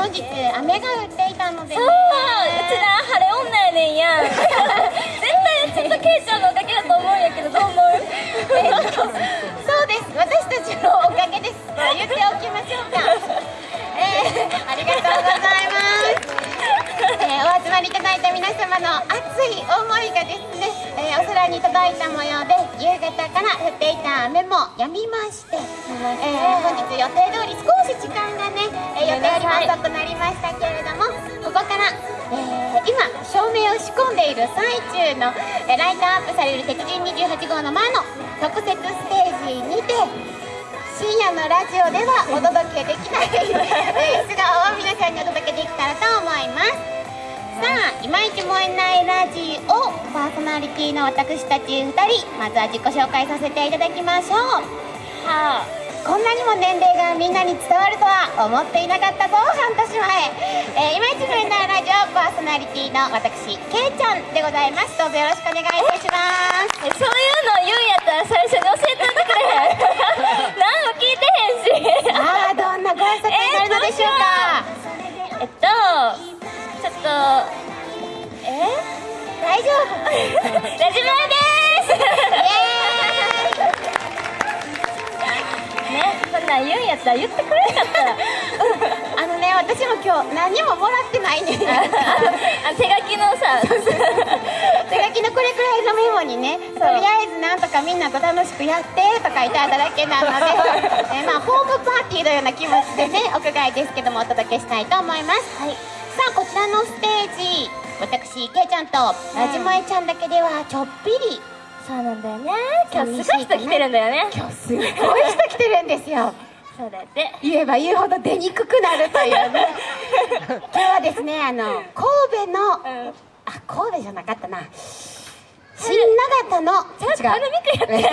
本日雨が降っていたので、ね、そううちら晴れ女やねんや絶対ちょっとケイちゃんのおかげだと思うんやけどどう思う私のおかげです。言っておきましょうかえー、ありがとうございますえー、お集まりいただいた皆様の熱い思いがですね、えー、お空に届いた模様で夕方から降っていた雨も止みまして、えー、本日予定通り少し時間がね、え予定よりも遅くなりましたけれどもここから、え今照明を仕込んでいる最中の、えライトアップされる鉄人28号の前の特設ステージにて深夜のラジオではお届けできない。素顔を皆さんにお届けできたらと思います。さあいまいち燃えないラジオパーソナリティの私たち2人まずは自己紹介させていただきましょう。はあこんなにも年齢がみんなに伝わるとは思っていなかったぞ半年前、え。ー、いまいち燃えないラジオパーソナリティの私けいちゃんでございます。どうぞよろしくお願いいたします。そういうの言うんやったら最初に教えておいてくれへん何も聞いてへんし。さ あどんなご挨拶になるのでしょうか、えっとちょっとえ？大丈夫。ラジマですねそんなん言うんやったら言ってくれなかったらあのね私も今日何ももらってないねあ手書きのさ 手書きのこれくらいのメモにねとりあえずなんとかみんなと楽しくやってと書いてあっただけなのでえまあホームパーティーのような気持ちでね屋外ですけどもお届けしたいと思います、はい、さあこちらのステージ。私けいちゃんとラジモエちゃんだけではちょっぴりそうなんだよね。今日すごい人来てるんだよね。今日すごい人来てるんですよ。そうだって。言えば言うほど出にくくなるというね。今日はですねあの神戸の、うん。あ神戸じゃなかったな新長田のちゃんと頼みくやって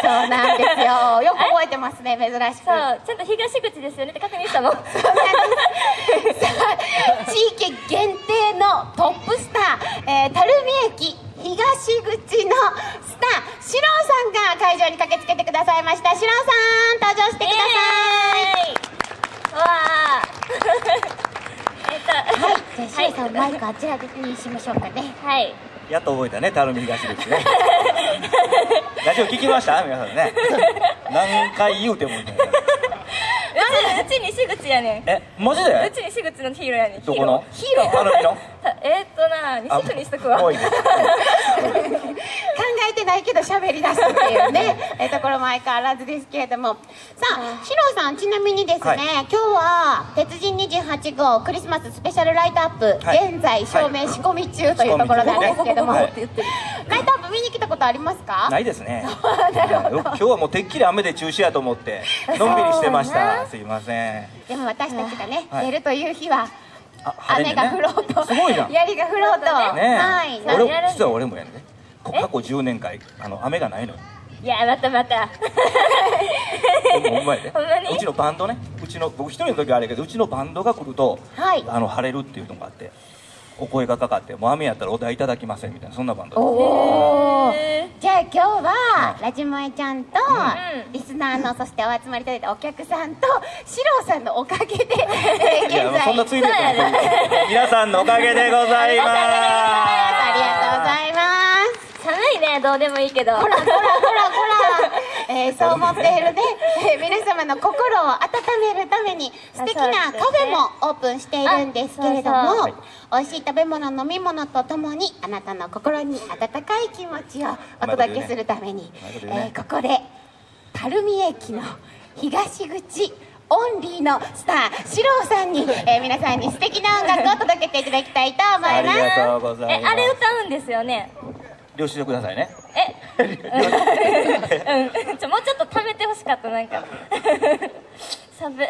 そうなんですよ。よく覚えてますね珍しく。そうちゃんと東口ですよねって確認したもん。そう。なんですさあ地域限定のトップスター、えー、垂水駅東口のスターシローさんが会場に駆けつけてくださいました。シローさん登場してください。わあ。えっとはい、じゃあ、シロさん、マイクあちらにしましょうかね。はいやっと覚えたね、たるみ東口ね。ラジオ聞きました？皆さんね。何回言うてもいいんだよ。うち西口やねん。え、マジうでち西口のヒーローやねん。どこの？ヒーロー。えーっとな西区にしとくわ えてないけど、喋り出すっていうね、えところも相変わらずですけれども。さあ、シロさん、ちなみにですね、はい。今日は、鉄人28号クリスマススペシャルライトアップ、はい。現在、照明仕込み中というところなんですけれども、はい。ライトアップ見に来たことありますか？ないですね。今日はもうてっきり雨で中止やと思って、のんびりしてました。すいません。でも私たちがね、はい。出るという日は、雨が降ろうと、すごいじゃん。ね 槍が降ろうと、はい、な俺実は俺もやね。こ過去10年間あの雨がないのよ。いやまたまた。ほんまやで。うちのバンドね。うちの僕一人の時はあれやけどうちのバンドが来ると、はい。あの晴れるっていうのがあってお声がかかってもう雨やったらお題いただきませんみたいなそんなバンドおー。へじゃあ今日は、はい。ラジモエちゃんと、ん。リスナーのそしてお集まりいただいたお客さんとシローさんのおかげで、現在。そんなついで皆さんのおかげでございます。ありがとうございます寒いねどうでもいいけど。ほらほらほらほら、えー そう思っているね、えー皆様の心を温めるために素敵なカフェもオープンしているんですけれどもあそう美味しい食べ物飲み物とともにあなたの心に温かい気持ちをお届けするために、ねえーここで垂水駅の東口オンリーのスターシローさんに、えー皆さんに素敵な音楽を届けていただきたいと思います。がとうございます。えあれ歌うんですよね？領収書くださいね。え？うん。ちょもうちょっと食べてほしかったなんか。サブい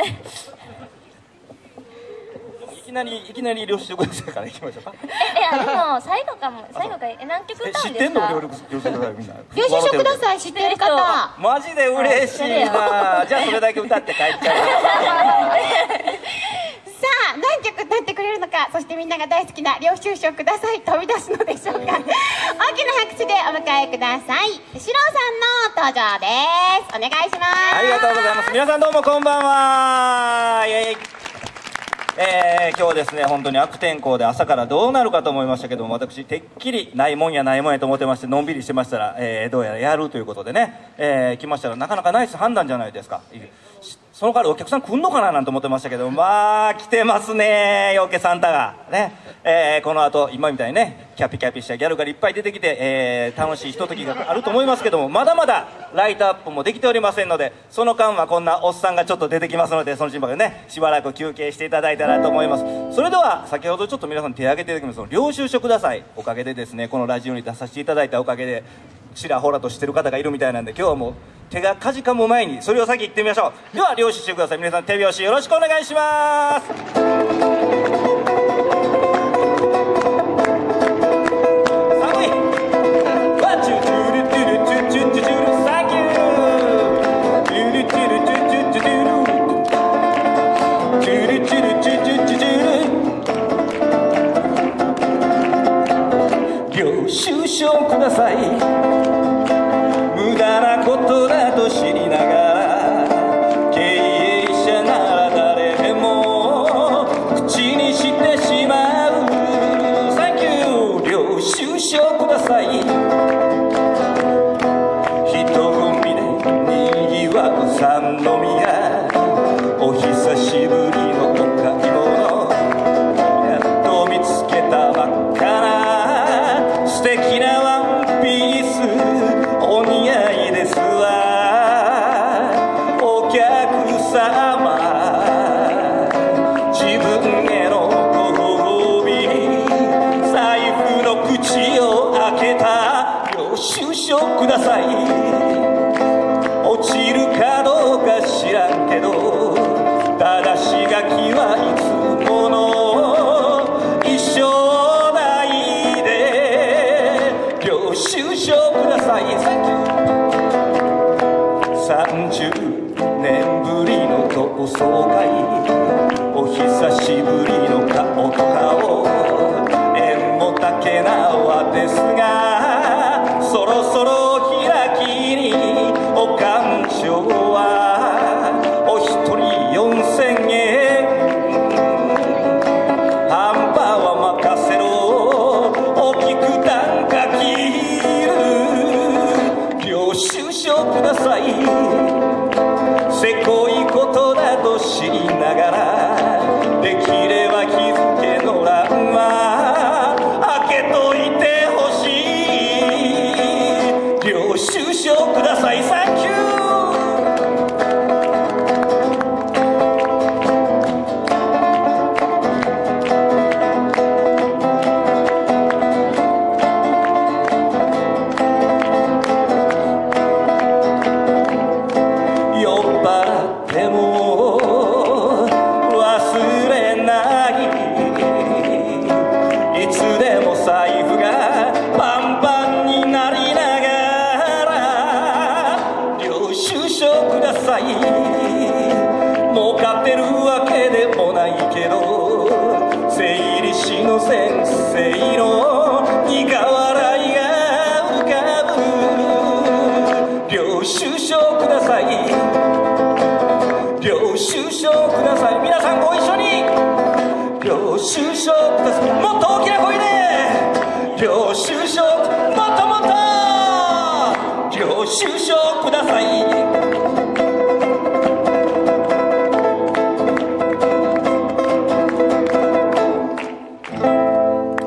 なりいきなり領収書くださいからいきましょうか。えいやでも最後かも。最後かえ何曲え歌う知ってんの？んですか領領収書くださいみんな領収書ください知ってる方。マジで嬉しいな。じゃあそれだけ歌って帰っちゃ さあ何曲歌ってくれるのか。そしてみんなが大好きな領収書ください飛び出すのでしょうか。大きな拍手でお迎えください。シロさんの登場です。お願いします。ありがとうございます。皆さんどうもこんばんは。イエイえー今日はですね本当に悪天候で朝からどうなるかと思いましたけども私てっきりないもんやないもんやと思ってましてのんびりしてましたら、えーどうやらやるということでね、えー来ましたらなかなかナイス判断じゃないですかその代わりお客さん来んのかななんて思ってましたけどまあ来てますね陽気サンタが。ね、えーこの後今みたいにねキャピキャピしたギャルがいっぱい出てきて、えー楽しいひとときがあると思いますけどもまだまだライトアップもできておりませんのでその間はこんなおっさんがちょっと出てきますのでその心配でねしばらく休憩していただいたらと思います。それでは先ほどちょっと皆さん手挙げていただきますその領収書ください。おかげでですねこのラジオに出させていただいたおかげでちらほらとしてる方がいるみたいなんで今日はもう手がかじかむ前にそれを先言ってみましょう。では領収書ください皆さん手拍子よろしくお願いします。寒いワチュチュルチュルチュチュチュチュチュルサンキューチュルチュルチュチュチュチュルチュルチュルチュチュチュチュル領収書ください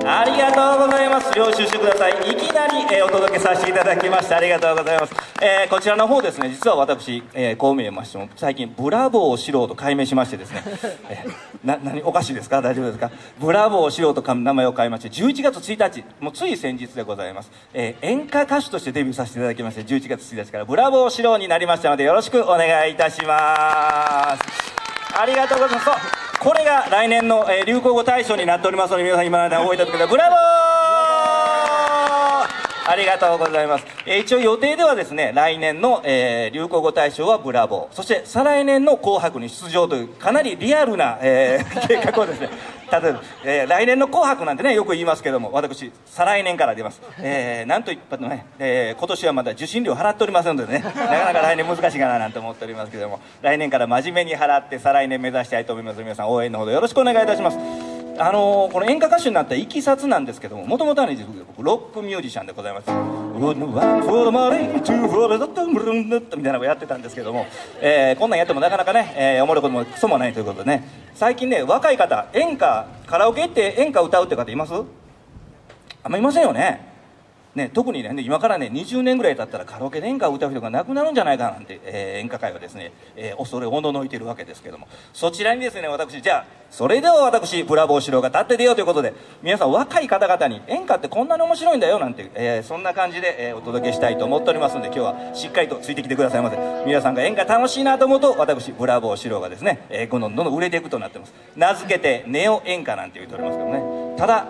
ありがとうございます。領収書ください。いきなり、えーお届けさせていただきましてありがとうございます、えーこちらの方ですね。実は私、えーこう見えましても最近ブラボーをしろと改名しましてですね、えーな何おかしいですか？大丈夫ですか？ブラボーをしようとか名前を変えまして11月1日もうつい先日でございます、えー演歌歌手としてデビューさせていただきまして11月1日からブラボーしろうになりましたのでよろしくお願いいたします。ありがとうございます。これが来年の、えー流行語大賞になっておりますので皆さん今まで覚えておいてください。ブラボーありがとうございます、えー一応予定ではですね来年の、えー流行語大賞はブラボー。そして再来年の「紅白」に出場というかなりリアルな、えー 計画をですね例えば、えー来年の「紅白」なんてねよく言いますけども私再来年から出ます、えーなんといったってね、えー今年はまだ受信料払っておりませんのでね なかなか来年難しいかななんて思っておりますけども来年から真面目に払って再来年目指したいと思います。皆さん応援のほどよろしくお願いいたします。あのーこの演歌歌手になったいきさつなんですけどももともとはね僕ロックミュージシャンでございます「One for the money, two for the money」みたいなのをやってたんですけども、えーこんなんやってもなかなかね、えーおもろいこともクソもないということでね最近ね若い方演歌カラオケ行って演歌歌うって方いますあんまいませんよねね、特にね今からね20年ぐらい経ったらカラオケで演歌を歌う人がなくなるんじゃないかなんて、えー演歌界はですね、えー恐れおののいてるわけですけども。そちらにですね私じゃあそれでは私ブラボー四郎が立って出ようということで皆さん若い方々に演歌ってこんなに面白いんだよなんて、えーそんな感じで、えお届けしたいと思っておりますので今日はしっかりとついてきてくださいませ。皆さんが演歌楽しいなと思うと私ブラボー四郎がですね、えーどんどんどんどん売れていくとなってます。名付けてネオ演歌なんて言っておりますけどね。ただ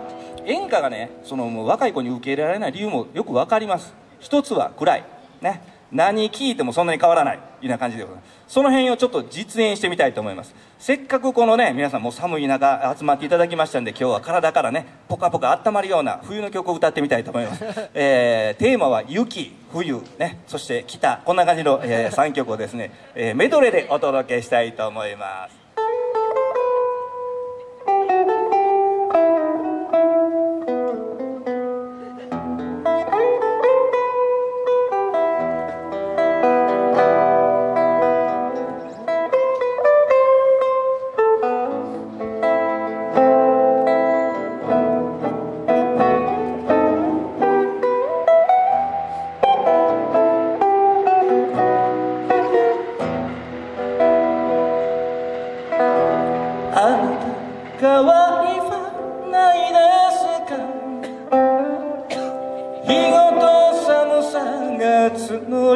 演歌がねそのもう若い子に受け入れられない理由もよく分かります。一つは暗い。ね。何聞いてもそんなに変わらない。いうような感じでございます。その辺をちょっと実演してみたいと思います。せっかくこのね皆さんもう寒い中集まっていただきましたんで今日は体からねポカポカ温まるような冬の曲を歌ってみたいと思います、えーテーマは雪冬。ね。そして北。こんな感じの、え3曲をですね、えーメドレーでお届けしたいと思いますた変わりはないですか。日ごと寒さが募り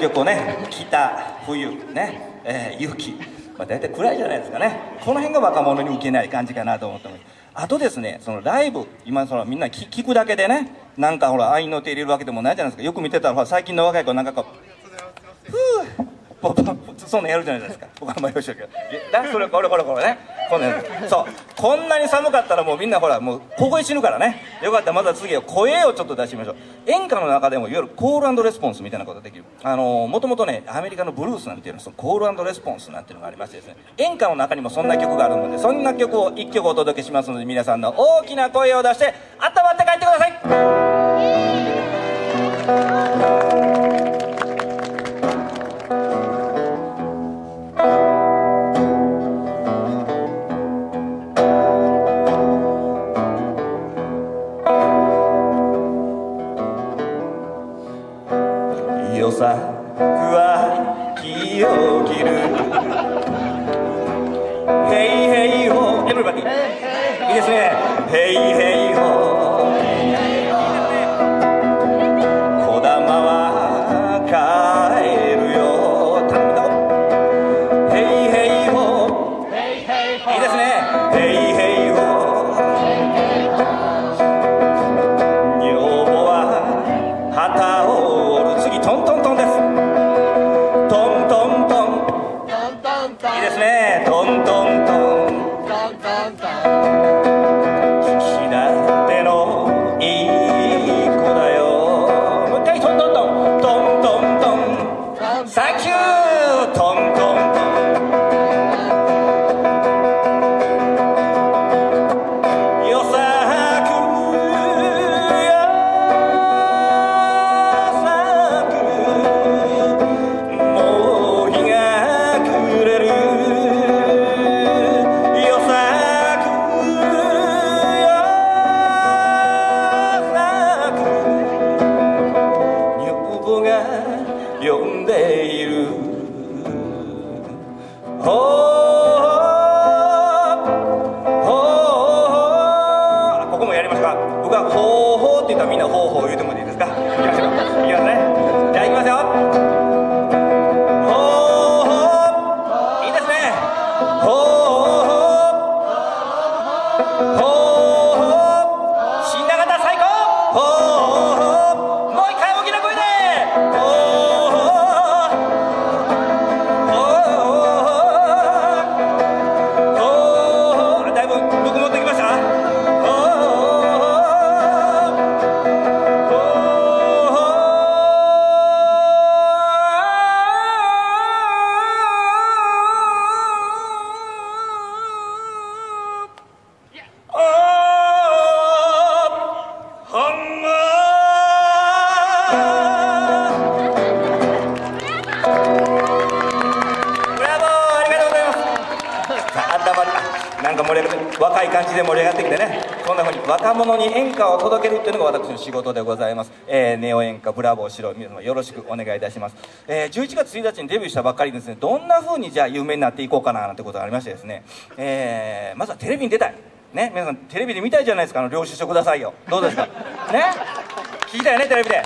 曲をね北冬ね、えー雪、まあ、大体暗いじゃないですかね。この辺が若者に受けない感じかなと思ってますあとですねそのライブ今そのみんな聞聞くだけでねなんかほら愛の手入れるわけでもないじゃないですか。よく見てたら最近の若い子なんかこうふうポポそんなやるじゃないですか。僕はあんまりよしけど。それこれこれこれね。そう。こんなに寒かったらもうみんなほらもう凍え死ぬからね。よかった。らまた次は声をちょっと出してみましょう。演歌の中でもいわゆるコールレスポンスみたいなことができる。あのもともとねアメリカのブルースなんていうのそのコールレスポンスなんていうのがありましてですね。演歌の中にもそんな曲があるのでそんな曲を1曲お届けしますので皆さんの大きな声を出して温まって帰ってください。よ仕事でございます、えーネオ演歌ブラボーしろ皆様よろしくお願いいたします、えー11月1日にデビューしたばっかりですね。どんなふうにじゃあ有名になっていこうかななんてことがありましてですね、えーまずはテレビに出たい。ね皆さんテレビで見たいじゃないですかあの領収書くださいよ。どうですか？ね？聞きたいねテレビで。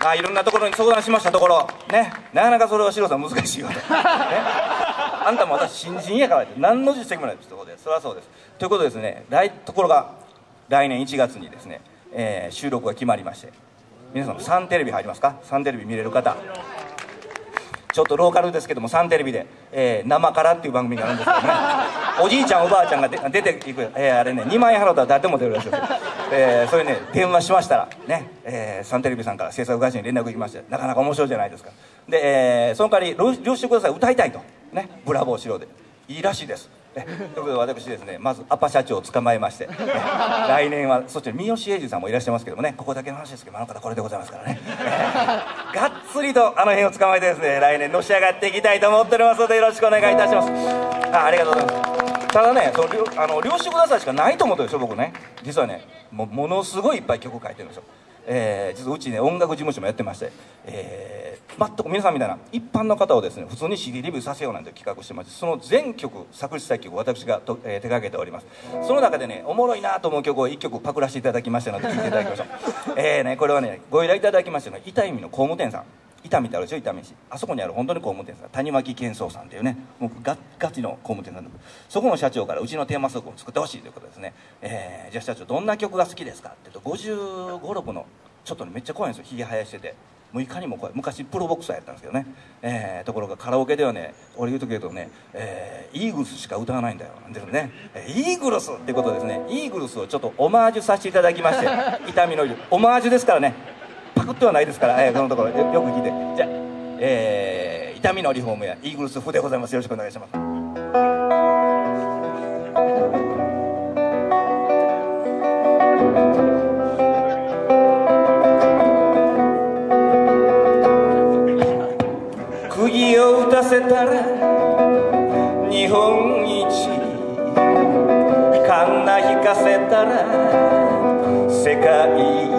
まあ、いろんなところに相談しましたところ。ね？なかなかそれはシロさん難しいよと、ね、あんたも私新人やからって何の実績もない。ってことで。そりゃそうです。ということでですね。来ところが来年1月にですね、えー収録が決まりまして皆さんサンテレビ入りますか？サンテレビ見れる方。ちょっとローカルですけどもサンテレビで「えー生から」っていう番組があるんですけどね。おじいちゃんおばあちゃんがで出ていく、えーあれね2万円払ったら誰でも出るらしいですよ、えーそれね電話しましたらね、えーサンテレビさんから制作会社に連絡行きましてなかなか面白いじゃないですか。で、えーその代わり領収ください。歌いたいと。ね。ブラボーしろで。いいらしいです。えということで私ですねまずアパ社長を捕まえまして、来年はそして三好英二さんもいらっしゃいますけどもねここだけの話ですけどあの方これでございますからね、がっつりとあの辺を捕まえてですね来年のし上がっていきたいと思っておりますのでよろしくお願いいたします。あありがとうございます。ただねそのあの領収くださいしかないと思ってるんですよ僕ね。実はねもものすごいいっぱい曲書いてるんですよ。えー実はうちね音楽事務所もやってまして、えー、全く皆さんみたいな一般の方をですね普通に CD レビューさせようなんて企画してましてその全曲作詞作曲私がと、えー手掛けております。その中でねおもろいなと思う曲を1曲パクらせていただきましたので聴いていただきましょう。えーねこれはねご依頼いただきましたのは痛い意味の工務店さん。伊丹ってあるでしょ？伊丹市あそこにある本当に工務店さん。谷脇健三さんっていうね。もうガガチの工務店さんそこの社長からうちのテーマソングを作ってほしいということですね、えー、じゃあ社長どんな曲が好きですかって言うと5 5 6のちょっとねめっちゃ怖いんですよひげ生やしててもういかにも怖い昔プロボクサーやったんですけどね、えー、ところがカラオケではね俺言うとけどね、えー、イーグルスしか歌わないんだよ。ですね、えー、イーグルスってことですね。イーグルスをちょっとオマージュさせていただきまして痛みのオマージュですからね。パクってはないですから、えー、このところよく聞いて。じゃあ、えー、痛みのリフォームやイーグルス風でございます。よろしくお願いします。釘を打たせたら日本一カンナ引かせたら世界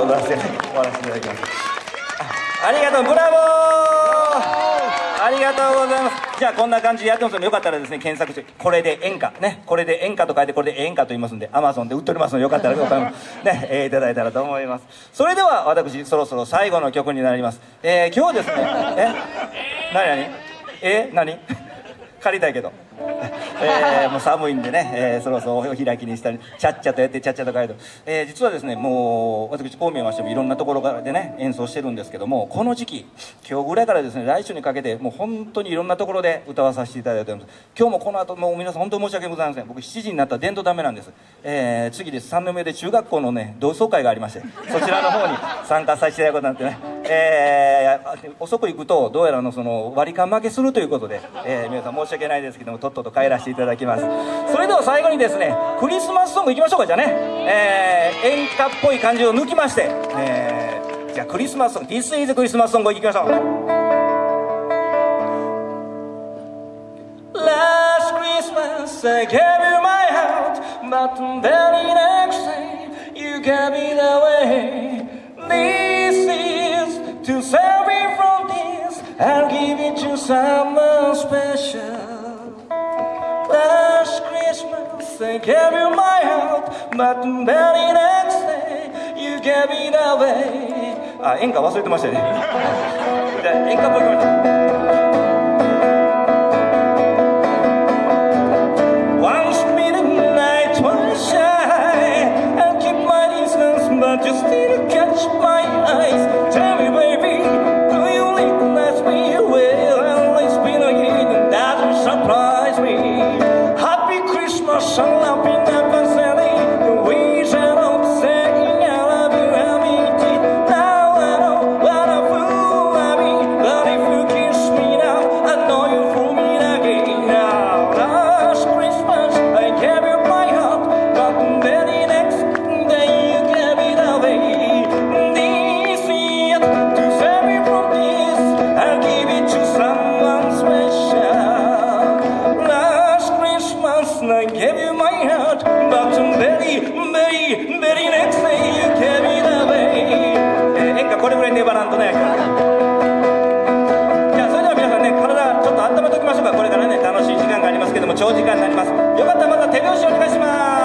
はライブバージョンで踊らせ終わらせていただきますありがとうブラボー！ありがとうございます。じゃあこんな感じでやってます。のでよかったらですね検索してこれで演歌。ね。これで演歌と書いてこれで演歌と言いますんでアマゾンで売っておりますのでよかったらお買い物ね、えーいただいたらと思います。それでは私そろそろ最後の曲になります。えー今日ですね。え？何何？え？何？借りたいけど、えーもう寒いんでね、えーそろそろお開きにしたりちゃっちゃとやってちゃっちゃと帰る、えー実はですねもう私こう見ましてもいろんなところからでね演奏してるんですけどもこの時期今日ぐらいからですね来週にかけてもう本当にいろんなところで歌わさせていただいております。今日もこの後もう皆さん本当に申し訳ございません。僕7時になったら伝統ダメなんです、えー次です。3年目で中学校のね同窓会がありましてそちらの方に参加させていただくことになってね。えー遅く行くとどうやらのその割り勘負けするということで、えー皆さん申し訳ないですけどもとっとと帰らせてていただきますそれでは最後にですねクリスマスソングいきましょうかじゃあね、えー演歌っぽい感じを抜きまして、えーじゃあクリスマスソング This is クリスマスソングいきましょう Last Christmas I gave you my heart But the very next day you gave it away This is to save me from this I'll give it to someone special say gave you my heart But very next day you gave it away ah, あ、演歌忘れてましたよね but still catch my eyes. Tell me, baby. 長時間になります。よかったらまた手拍子お願いします。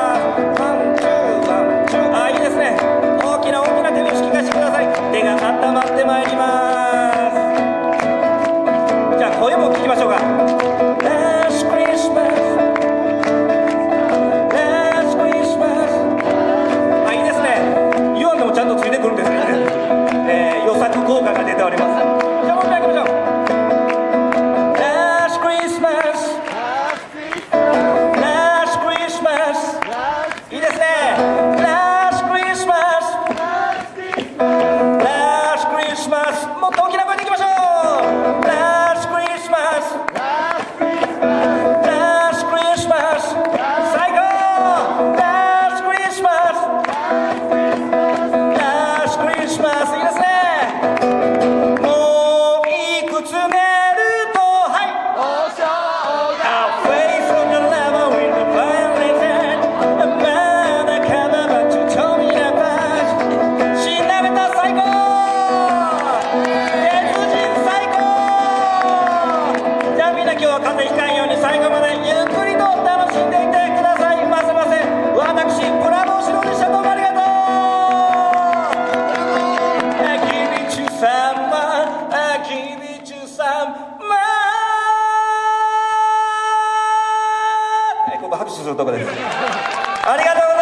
拍手するとこです。ありがとう